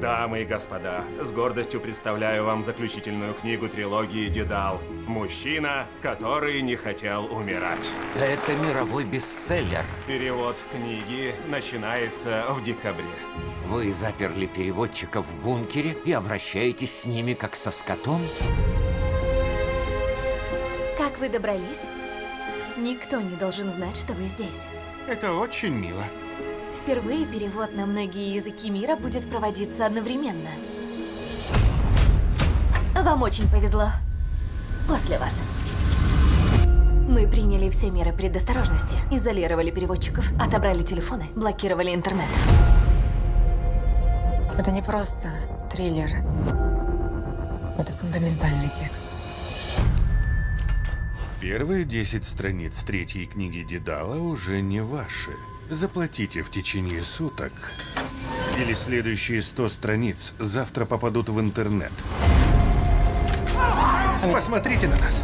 Дамы и господа, с гордостью представляю вам заключительную книгу трилогии «Дедал». Мужчина, который не хотел умирать. Это мировой бестселлер. Перевод книги начинается в декабре. Вы заперли переводчиков в бункере и обращаетесь с ними как со скотом? Как вы добрались? Никто не должен знать, что вы здесь. Это очень мило. Впервые перевод на многие языки мира будет проводиться одновременно. Вам очень повезло. После вас. Мы приняли все меры предосторожности. Изолировали переводчиков, отобрали телефоны, блокировали интернет. Это не просто триллер. Это фундаментальный текст. Первые 10 страниц третьей книги Дедала уже не ваши. Заплатите в течение суток. Или следующие 100 страниц завтра попадут в интернет. Посмотрите на нас.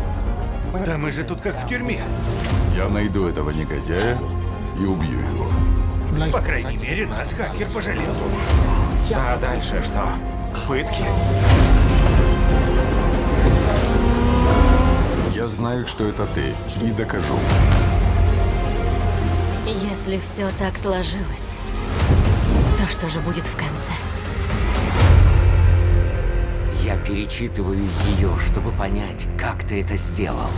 Да мы же тут как в тюрьме. Я найду этого негодяя и убью его. По крайней мере, нас хакер пожалел. А дальше что? Пытки? Знаю, что это ты, и докажу. Если все так сложилось, то что же будет в конце? Я перечитываю ее, чтобы понять, как ты это сделал.